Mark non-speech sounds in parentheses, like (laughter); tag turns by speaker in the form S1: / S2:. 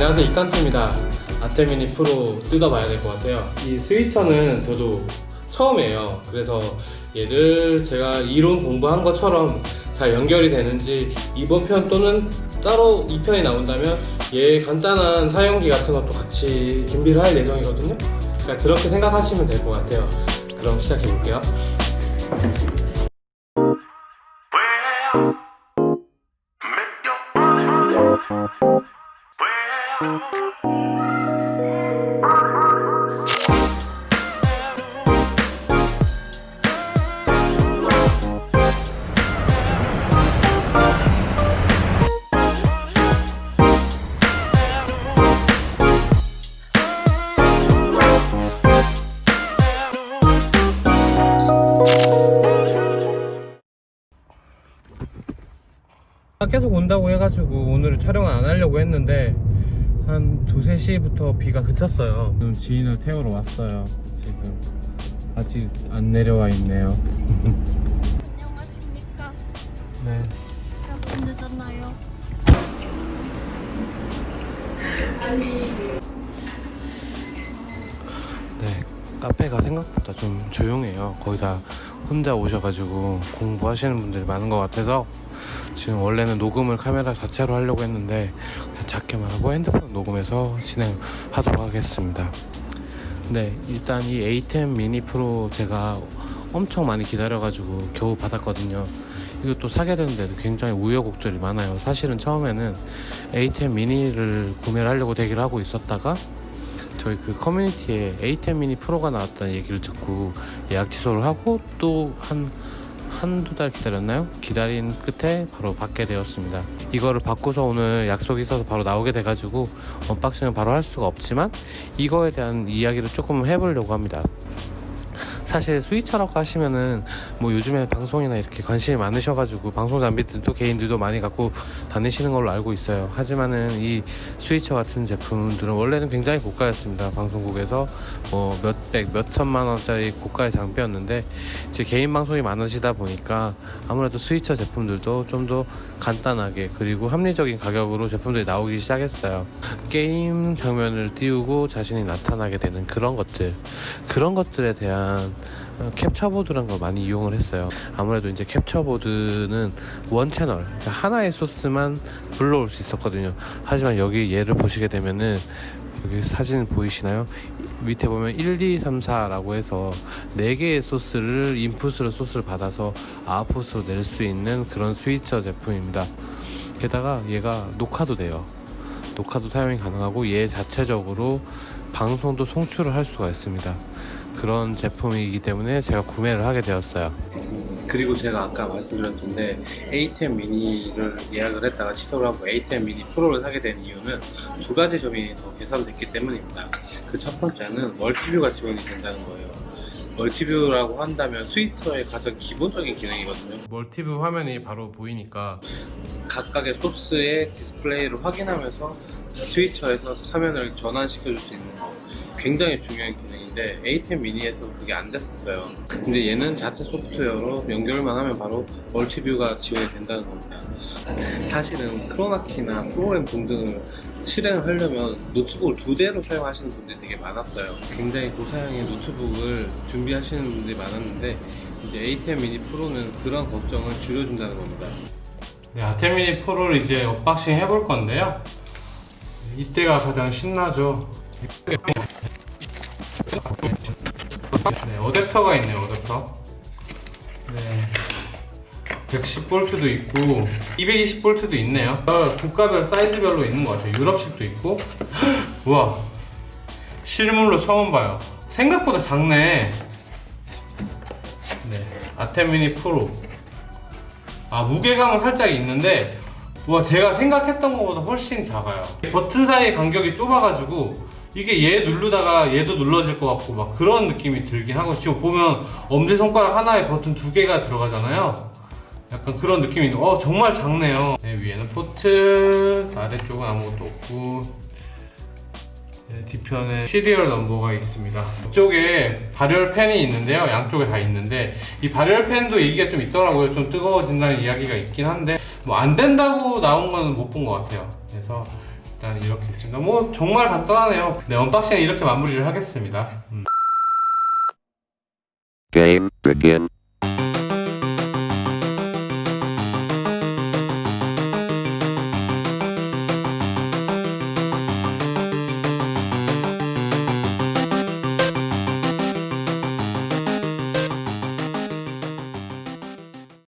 S1: 이 칸토입니다. 아테미니 프로 뜯어봐야 될 것 같아요. 이 스위처는 저도 처음이에요. 그래서 얘를 제가 이론 공부한 것처럼 잘 연결이 되는지 이번 편 또는 따로 2편이 나온다면 얘 간단한 사용기 같은 것도 같이 준비를 할 예정이거든요. 그러니까 그렇게 생각하시면 될 것 같아요. 그럼 시작해 볼게요 계속 온다고 해가지고 오늘 촬영을 안 하려고 했는데 한 두세 시부터 비가 그쳤어요 지금 지인을 태우러 왔어요 지금 아직 안 내려와 있네요
S2: 안녕하십니까?
S1: 네
S2: 여러분 늦었나요?
S1: 네, 카페가 생각보다 좀 조용해요. 거의 다 혼자 오셔가지고 공부하시는 분들이 많은 것 같아서 지금 원래는 녹음을 카메라 자체로 하려고 했는데 그냥 작게만 하고 핸드폰 녹음해서 진행하도록 하겠습니다. 네, 일단 이 A10 미니 프로 제가 엄청 많이 기다려가지고 겨우 받았거든요. 이것도 사게 되는데도 굉장히 우여곡절이 많아요. 사실은 처음에는 A10 미니를 구매를 하려고 대기를 하고 있었다가 저희 그 커뮤니티에 A10 미니 프로가 나왔다는 얘기를 듣고 예약 취소를 하고 또 한 한두 달 기다렸나요? 기다린 끝에 바로 받게 되었습니다. 이거를 받고서 오늘 약속이 있어서 바로 나오게 돼가지고 unboxing을 바로 할 수가 없지만 이거에 대한 이야기를 조금 해보려고 합니다. 사실 switcher라고 하시면은 뭐 요즘에 방송이나 이렇게 관심이 많으셔가지고 방송 장비들도 개인들도 많이 갖고 다니시는 걸로 알고 있어요. 하지만은 이 스위처 같은 제품들은 원래는 굉장히 고가였습니다. 방송국에서 뭐 몇백, 몇천만 원짜리 고가의 장비였는데 제 개인 방송이 많으시다 보니까 아무래도 스위처 제품들도 좀 더 간단하게 그리고 합리적인 가격으로 제품들이 나오기 시작했어요. 게임 장면을 띄우고 자신이 나타나게 되는 그런 것들 그런 것들에 대한 어, 캡처보드란 걸 많이 이용을 했어요. 아무래도 이제 캡처보드는 원 채널, 그러니까 하나의 소스만 불러올 수 있었거든요. 하지만 여기 얘를 보시게 되면은 여기 사진 보이시나요? 밑에 보면 1, 2, 3, 4라고 해서 4개의 소스를 인풋으로 소스를 받아서 아웃풋으로 낼 수 있는 그런 스위처 제품입니다. 게다가 얘가 녹화도 돼요. 녹화도 사용이 가능하고 얘 자체적으로 방송도 송출을 할 수가 있습니다. 그런 제품이기 때문에 제가 구매를 하게 되었어요. 그리고 제가 아까 말씀드렸던데 A10 미니를 예약을 했다가 취소를 하고 A10 미니 프로를 사게 된 이유는 두 가지 점이 더 개선됐기 때문입니다. 그 첫 번째는 multiview가 지원이 된다는 거예요. multiview라고 한다면 스위처의 가장 기본적인 기능이거든요. multiview 화면이 바로 보이니까 각각의 소스의 디스플레이를 확인하면서 스위처에서 화면을 전환시켜줄 수 있는 거 굉장히 중요한 기능인데 ATEM Mini에서 그게 안 됐었어요. 근데 얘는 자체 소프트웨어로 연결만 하면 바로 multiview가 지원이 된다는 겁니다. 사실은 크로마키나 프로그램 등등을 실행을 하려면 노트북을 두 대로 사용하시는 분들이 되게 많았어요. 굉장히 고사양의 노트북을 준비하시는 분들이 많았는데 이제 A10 미니 프로는 그런 걱정을 줄여준다는 겁니다. 네, A10 미니 프로를 이제 unboxing 해볼 건데요. 이때가 가장 신나죠. 네, 어댑터가 있네요, 어댑터. 네. 110볼트도 있고 220볼트도 있네요. 어, 국가별 사이즈별로 있는 것 같아요. 유럽식도 있고. (gasps) 우와. 실물로 처음 봐요. 생각보다 작네. 네. 아테미니 프로. 아 무게감은 살짝 있는데 와 제가 생각했던 것보다 훨씬 작아요. 버튼 사이의 간격이 좁아가지고 이게 얘 누르다가 얘도 눌러질 것 같고 막 그런 느낌이 들긴 하고 지금 보면 엄지손가락 하나에 버튼 두 개가 들어가잖아요. 약간 그런 느낌이 있는 어 정말 작네요. 네, 위에는 포트 아래쪽은 아무것도 없고 네, 뒤편에 serial number가 있습니다 이쪽에 발열 팬이 있는데요 양쪽에 다 있는데 이 발열 팬도 얘기가 좀 있더라고요 좀 뜨거워진다는 이야기가 있긴 한데 뭐 안 된다고 나온 거는 못본 것 같아요 그래서 일단 이렇게 있습니다. 뭐 정말 간단하네요. 네 언박싱 이렇게 마무리를 하겠습니다. 음.
S3: Game begin.